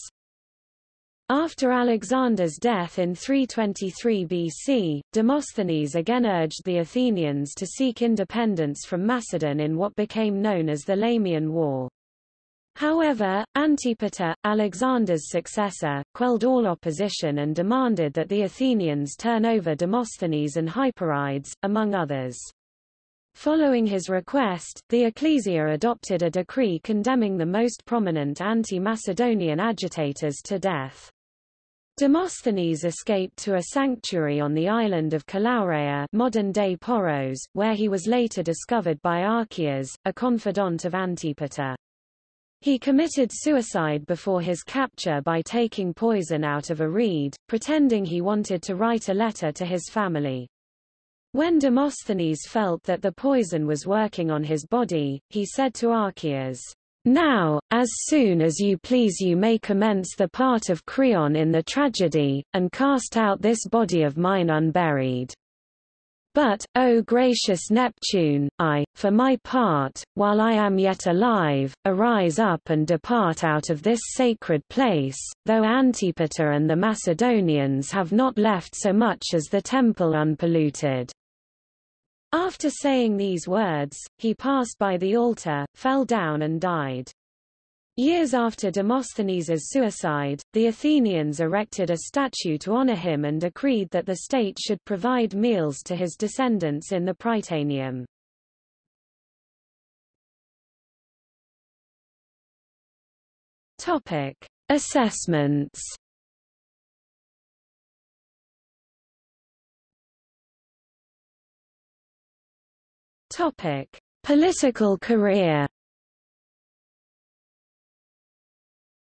After Alexander's death in 323 BC, Demosthenes again urged the Athenians to seek independence from Macedon in what became known as the Lamian War. However, Antipater, Alexander's successor, quelled all opposition and demanded that the Athenians turn over Demosthenes and Hyperides, among others. Following his request, the ecclesia adopted a decree condemning the most prominent anti-Macedonian agitators to death. Demosthenes escaped to a sanctuary on the island of Calaureia modern-day Poros, where he was later discovered by Archias, a confidant of Antipater. He committed suicide before his capture by taking poison out of a reed, pretending he wanted to write a letter to his family. When Demosthenes felt that the poison was working on his body, he said to Archias, Now, as soon as you please you may commence the part of Creon in the tragedy, and cast out this body of mine unburied. But, O gracious Neptune, I, for my part, while I am yet alive, arise up and depart out of this sacred place, though Antipater and the Macedonians have not left so much as the temple unpolluted. After saying these words, he passed by the altar, fell down and died. Years after Demosthenes' suicide, the Athenians erected a statue to honor him and decreed that the state should provide meals to his descendants in the Prytaneum. Topic: Assessments. Topic: Political career.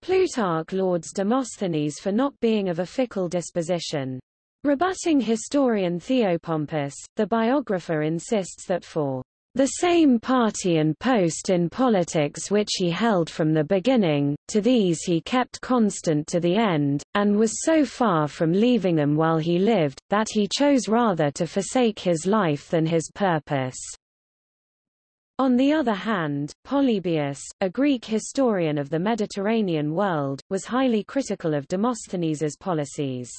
Plutarch lauds Demosthenes for not being of a fickle disposition. Rebutting historian Theopompus, the biographer insists that for the same party and post in politics which he held from the beginning, to these he kept constant to the end, and was so far from leaving them while he lived, that he chose rather to forsake his life than his purpose. On the other hand, Polybius, a Greek historian of the Mediterranean world, was highly critical of Demosthenes's policies.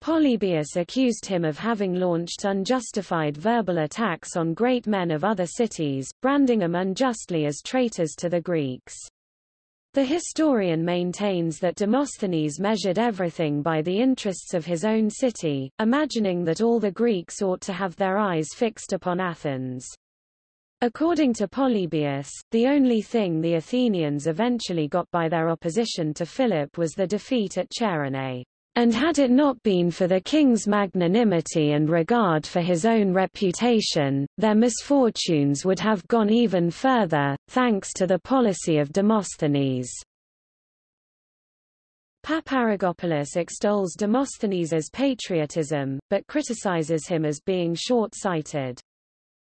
Polybius accused him of having launched unjustified verbal attacks on great men of other cities, branding them unjustly as traitors to the Greeks. The historian maintains that Demosthenes measured everything by the interests of his own city, imagining that all the Greeks ought to have their eyes fixed upon Athens. According to Polybius, the only thing the Athenians eventually got by their opposition to Philip was the defeat at Chaeronea. And had it not been for the king's magnanimity and regard for his own reputation, their misfortunes would have gone even further, thanks to the policy of Demosthenes. Paparrigopoulos extols Demosthenes' patriotism, but criticizes him as being short-sighted.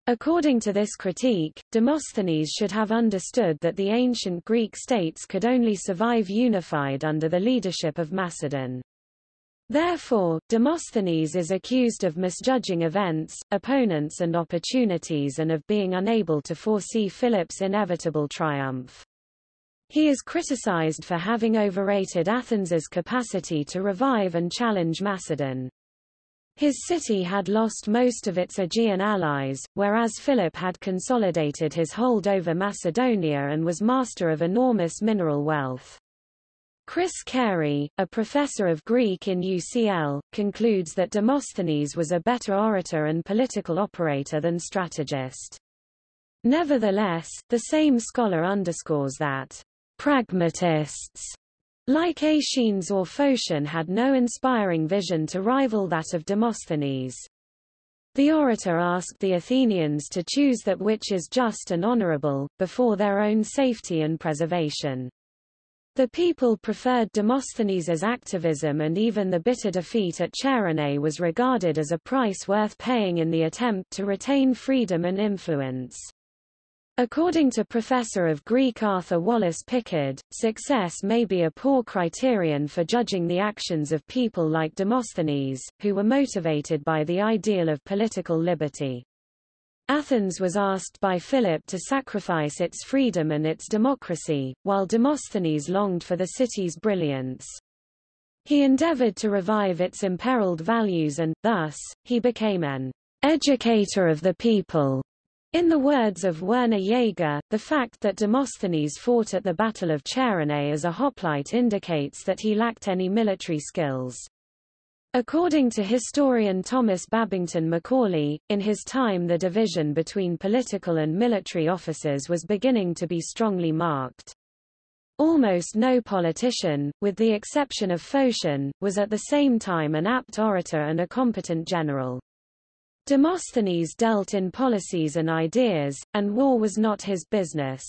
According to this critique, Demosthenes should have understood that the ancient Greek states could only survive unified under the leadership of Macedon. Therefore, Demosthenes is accused of misjudging events, opponents and opportunities and of being unable to foresee Philip's inevitable triumph. He is criticized for having overrated Athens's capacity to revive and challenge Macedon. His city had lost most of its Aegean allies, whereas Philip had consolidated his hold over Macedonia and was master of enormous mineral wealth. Chris Carey, a professor of Greek in UCL, concludes that Demosthenes was a better orator and political operator than strategist. Nevertheless, the same scholar underscores that pragmatists like Aeschines or Phocion had no inspiring vision to rival that of Demosthenes. The orator asked the Athenians to choose that which is just and honorable, before their own safety and preservation. The people preferred Demosthenes's activism and even the bitter defeat at Chaeronea was regarded as a price worth paying in the attempt to retain freedom and influence. According to Professor of Greek Arthur Wallace Pickard, success may be a poor criterion for judging the actions of people like Demosthenes, who were motivated by the ideal of political liberty. Athens was asked by Philip to sacrifice its freedom and its democracy, while Demosthenes longed for the city's brilliance. He endeavored to revive its imperiled values and, thus, he became an educator of the people. In the words of Werner Jaeger, the fact that Demosthenes fought at the Battle of Chaeronea as a hoplite indicates that he lacked any military skills. According to historian Thomas Babington Macaulay, in his time the division between political and military officers was beginning to be strongly marked. Almost no politician, with the exception of Phocion, was at the same time an apt orator and a competent general. Demosthenes dealt in policies and ideas, and war was not his business.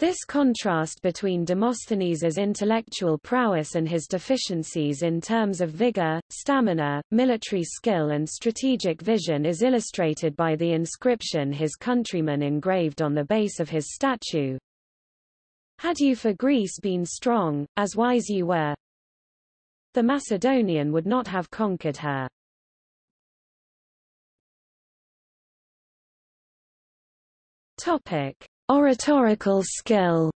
This contrast between Demosthenes's intellectual prowess and his deficiencies in terms of vigor, stamina, military skill and strategic vision is illustrated by the inscription his countrymen engraved on the base of his statue. Had you for Greece been strong, as wise you were, the Macedonian would not have conquered her. Topic. Oratorical skill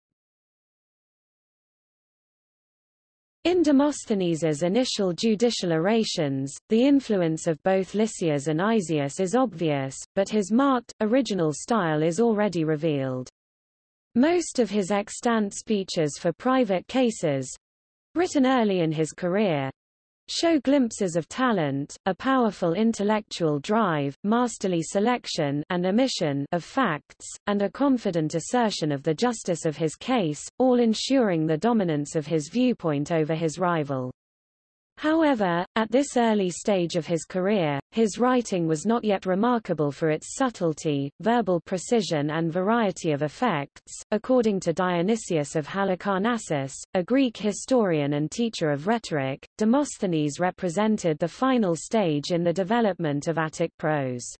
In Demosthenes' initial judicial orations, the influence of both Lysias and Isaeus is obvious, but his marked, original style is already revealed. Most of his extant speeches for private cases—written early in his career, show glimpses of talent, a powerful intellectual drive, masterly selection and omission of facts, and a confident assertion of the justice of his case, all ensuring the dominance of his viewpoint over his rival. However, at this early stage of his career, his writing was not yet remarkable for its subtlety, verbal precision and variety of effects. According to Dionysius of Halicarnassus, a Greek historian and teacher of rhetoric, Demosthenes represented the final stage in the development of Attic prose.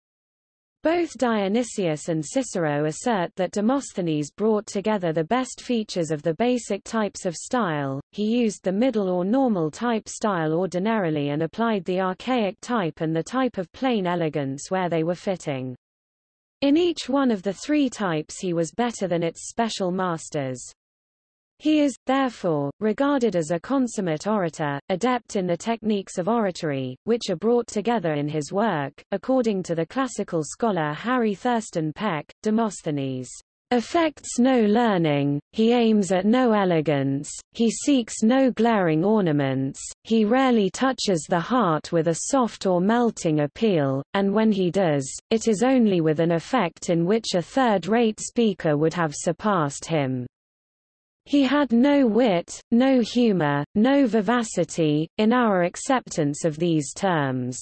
Both Dionysius and Cicero assert that Demosthenes brought together the best features of the basic types of style, he used the middle or normal type style ordinarily and applied the archaic type and the type of plain elegance where they were fitting. In each one of the three types he was better than its special masters. He is, therefore, regarded as a consummate orator, adept in the techniques of oratory, which are brought together in his work. According to the classical scholar Harry Thurston Peck, Demosthenes affects no learning, he aims at no elegance, he seeks no glaring ornaments, he rarely touches the heart with a soft or melting appeal, and when he does, it is only with an effect in which a third-rate speaker would have surpassed him. He had no wit, no humor, no vivacity, in our acceptance of these terms.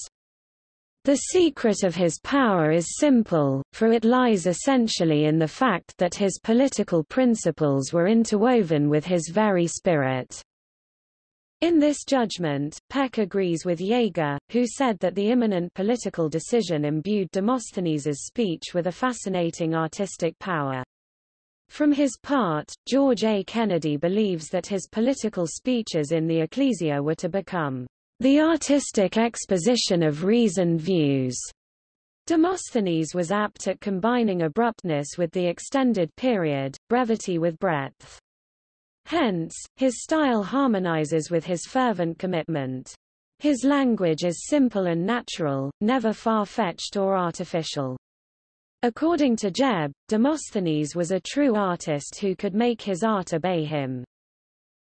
The secret of his power is simple, for it lies essentially in the fact that his political principles were interwoven with his very spirit. In this judgment, Peck agrees with Jaeger, who said that the imminent political decision imbued Demosthenes's speech with a fascinating artistic power. From his part, George A. Kennedy believes that his political speeches in the Ecclesia were to become the artistic exposition of reasoned views. Demosthenes was apt at combining abruptness with the extended period, brevity with breadth. Hence, his style harmonizes with his fervent commitment. His language is simple and natural, never far-fetched or artificial. According to Jebb, Demosthenes was a true artist who could make his art obey him.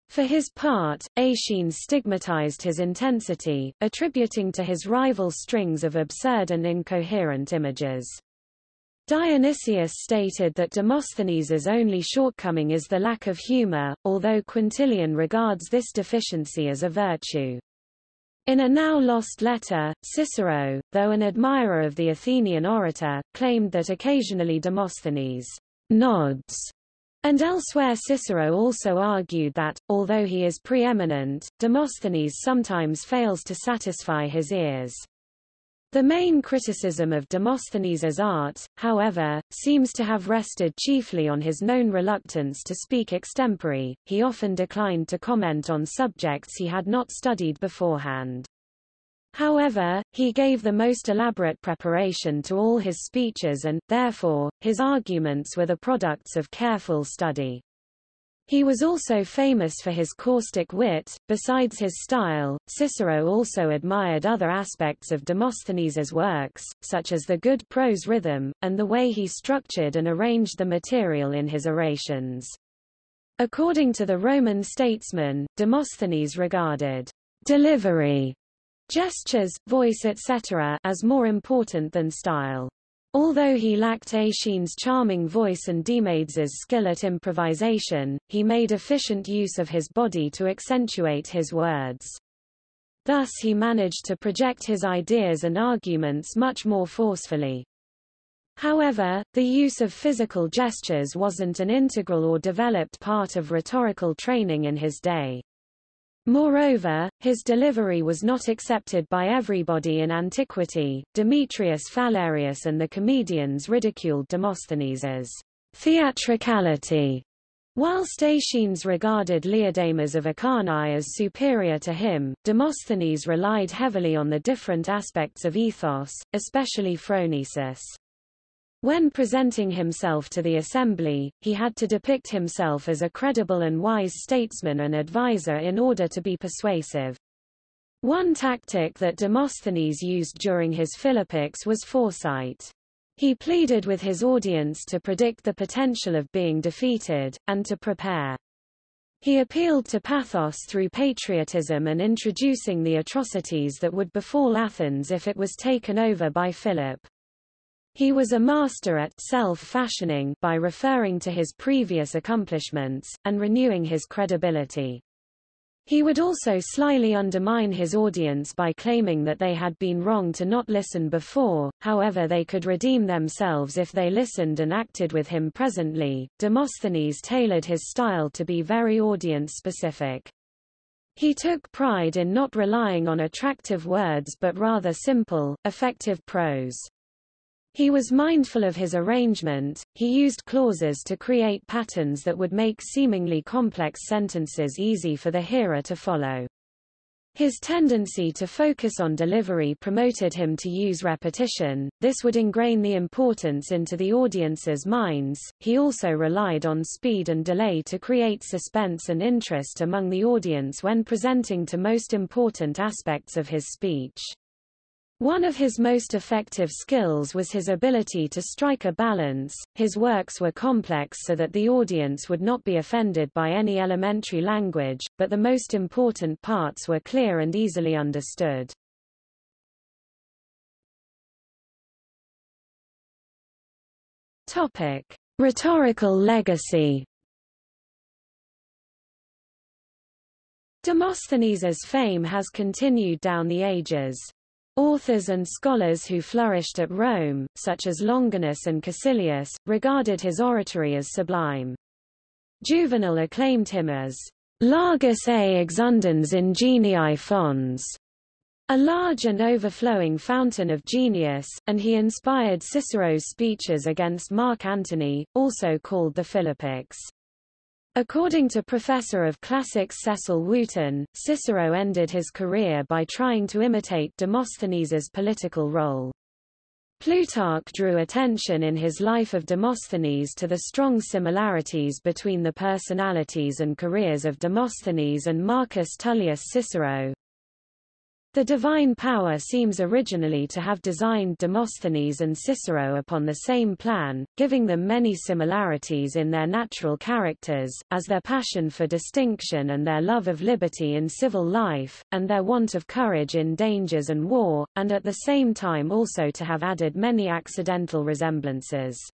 For his part, Aeschines stigmatized his intensity, attributing to his rival strings of absurd and incoherent images. Dionysius stated that Demosthenes's only shortcoming is the lack of humor, although Quintilian regards this deficiency as a virtue. In a now-lost letter, Cicero, though an admirer of the Athenian orator, claimed that occasionally Demosthenes nods, and elsewhere Cicero also argued that, although he is preeminent, Demosthenes sometimes fails to satisfy his ears. The main criticism of Demosthenes's art, however, seems to have rested chiefly on his known reluctance to speak extempore, he often declined to comment on subjects he had not studied beforehand. However, he gave the most elaborate preparation to all his speeches and, therefore, his arguments were the products of careful study. He was also famous for his caustic wit. Besides his style, Cicero also admired other aspects of Demosthenes's works, such as the good prose rhythm, and the way he structured and arranged the material in his orations. According to the Roman statesman, Demosthenes regarded delivery, gestures, voice etc. as more important than style. Although he lacked Aeschines' charming voice and Demades' skill at improvisation, he made efficient use of his body to accentuate his words. Thus he managed to project his ideas and arguments much more forcefully. However, the use of physical gestures wasn't an integral or developed part of rhetorical training in his day. Moreover, his delivery was not accepted by everybody in antiquity. Demetrius Phalereus and the comedians ridiculed Demosthenes's theatricality, Whilst Aeschines regarded Leodamas of Acharnae as superior to him, Demosthenes relied heavily on the different aspects of ethos, especially phronesis. When presenting himself to the assembly, he had to depict himself as a credible and wise statesman and advisor in order to be persuasive. One tactic that Demosthenes used during his Philippics was foresight. He pleaded with his audience to predict the potential of being defeated, and to prepare. He appealed to pathos through patriotism and introducing the atrocities that would befall Athens if it was taken over by Philip. He was a master at self-fashioning by referring to his previous accomplishments, and renewing his credibility. He would also slyly undermine his audience by claiming that they had been wrong to not listen before, however they could redeem themselves if they listened and acted with him presently. Demosthenes tailored his style to be very audience-specific. He took pride in not relying on attractive words but rather simple, effective prose. He was mindful of his arrangement, he used clauses to create patterns that would make seemingly complex sentences easy for the hearer to follow. His tendency to focus on delivery promoted him to use repetition, this would ingrain the importance into the audience's minds. He also relied on speed and delay to create suspense and interest among the audience when presenting to most important aspects of his speech. One of his most effective skills was his ability to strike a balance. His works were complex so that the audience would not be offended by any elementary language, but the most important parts were clear and easily understood. Topic: Rhetorical legacy. Demosthenes's fame has continued down the ages. Authors and scholars who flourished at Rome, such as Longinus and Caecilius, regarded his oratory as sublime. Juvenal acclaimed him as largus a exundans ingenii fons, a large and overflowing fountain of genius, and he inspired Cicero's speeches against Mark Antony, also called the Philippics. According to professor of classics Cecil Wooten, Cicero ended his career by trying to imitate Demosthenes's political role. Plutarch drew attention in his Life of Demosthenes to the strong similarities between the personalities and careers of Demosthenes and Marcus Tullius Cicero. The divine power seems originally to have designed Demosthenes and Cicero upon the same plan, giving them many similarities in their natural characters, as their passion for distinction and their love of liberty in civil life, and their want of courage in dangers and war, and at the same time also to have added many accidental resemblances.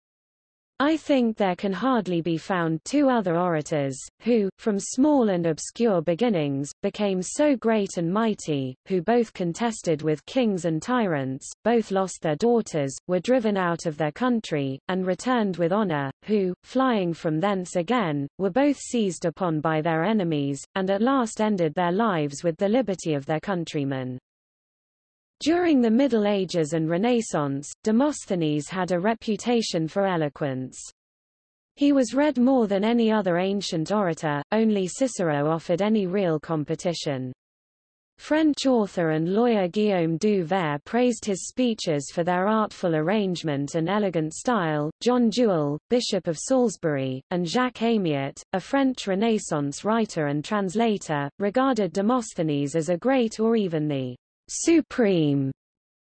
I think there can hardly be found two other orators, who, from small and obscure beginnings, became so great and mighty, who both contested with kings and tyrants, both lost their daughters, were driven out of their country, and returned with honor, who, flying from thence again, were both seized upon by their enemies, and at last ended their lives with the liberty of their countrymen. During the Middle Ages and Renaissance, Demosthenes had a reputation for eloquence. He was read more than any other ancient orator, only Cicero offered any real competition. French author and lawyer Guillaume du Vair praised his speeches for their artful arrangement and elegant style. John Jewel, Bishop of Salisbury, and Jacques Amiot, a French Renaissance writer and translator, regarded Demosthenes as a great or even the supreme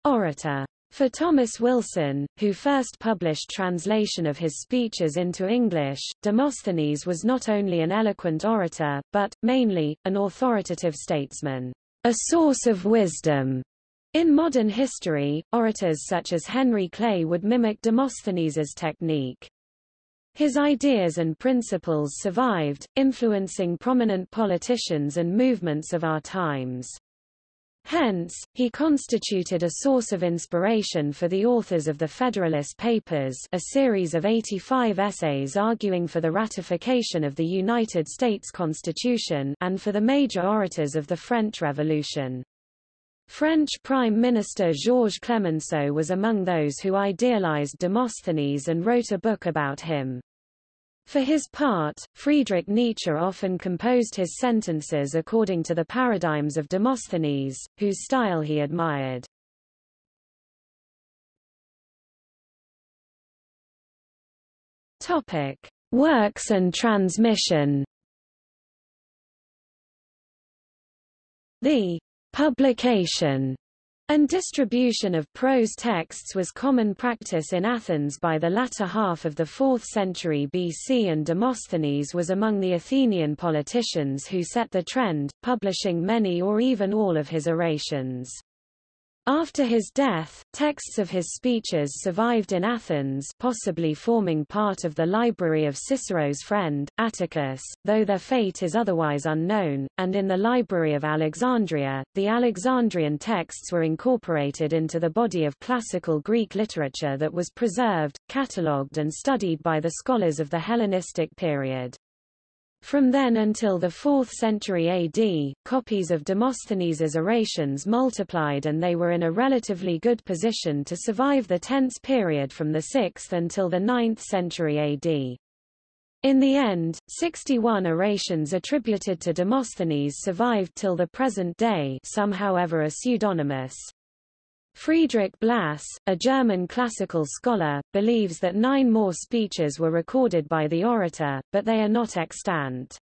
orator. For Thomas Wilson, who first published translation of his speeches into English, Demosthenes was not only an eloquent orator, but, mainly, an authoritative statesman, a source of wisdom. In modern history, orators such as Henry Clay would mimic Demosthenes's technique. His ideas and principles survived, influencing prominent politicians and movements of our times. Hence, he constituted a source of inspiration for the authors of the Federalist Papers a series of 85 essays arguing for the ratification of the United States Constitution and for the major orators of the French Revolution. French Prime Minister Georges Clemenceau was among those who idealized Demosthenes and wrote a book about him. For his part, Friedrich Nietzsche often composed his sentences according to the paradigms of Demosthenes, whose style he admired. Topic: Works and transmission. The publication and distribution of prose texts was common practice in Athens by the latter half of the 4th century BC and Demosthenes was among the Athenian politicians who set the trend, publishing many or even all of his orations. After his death, texts of his speeches survived in Athens possibly forming part of the library of Cicero's friend, Atticus, though their fate is otherwise unknown, and in the library of Alexandria, the Alexandrian texts were incorporated into the body of classical Greek literature that was preserved, catalogued and studied by the scholars of the Hellenistic period. From then until the 4th century AD, copies of Demosthenes's orations multiplied and they were in a relatively good position to survive the tense period from the 6th until the 9th century AD. In the end, 61 orations attributed to Demosthenes survived till the present day some however are pseudonymous. Friedrich Blass, a German classical scholar, believes that nine more speeches were recorded by the orator, but they are not extant.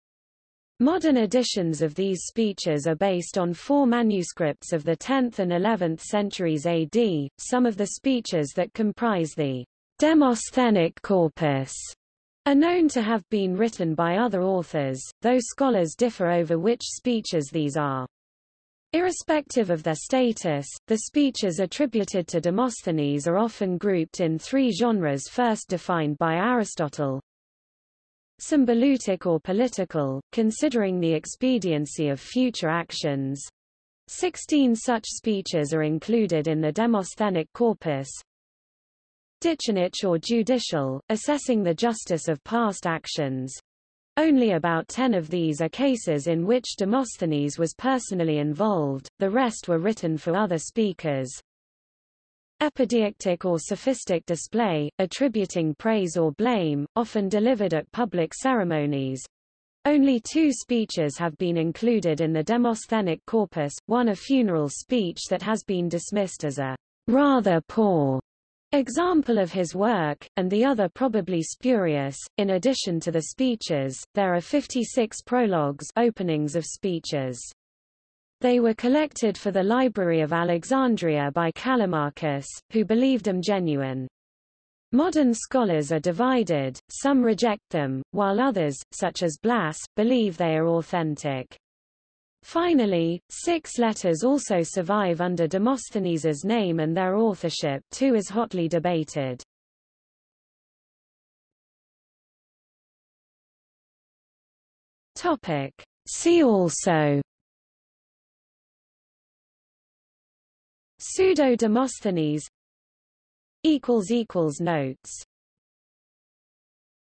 Modern editions of these speeches are based on four manuscripts of the 10th and 11th centuries AD, some of the speeches that comprise the Demosthenic corpus are known to have been written by other authors, though scholars differ over which speeches these are. Irrespective of their status, the speeches attributed to Demosthenes are often grouped in three genres first defined by Aristotle. Symboleutic or political, considering the expediency of future actions. Sixteen such speeches are included in the Demosthenic corpus. Dicanic or judicial, assessing the justice of past actions. Only about ten of these are cases in which Demosthenes was personally involved, the rest were written for other speakers. Epideictic or sophistic display, attributing praise or blame, often delivered at public ceremonies. Only two speeches have been included in the Demosthenic corpus, one a funeral speech that has been dismissed as a rather poor example of his work, and the other probably spurious. In addition to the speeches, there are 56 prologues openings of speeches. They were collected for the Library of Alexandria by Callimachus, who believed them genuine. Modern scholars are divided, some reject them, while others, such as Blass, believe they are authentic. Finally, six letters also survive under Demosthenes's name and their authorship too is hotly debated. Topic. See also Pseudo-Demosthenes Notes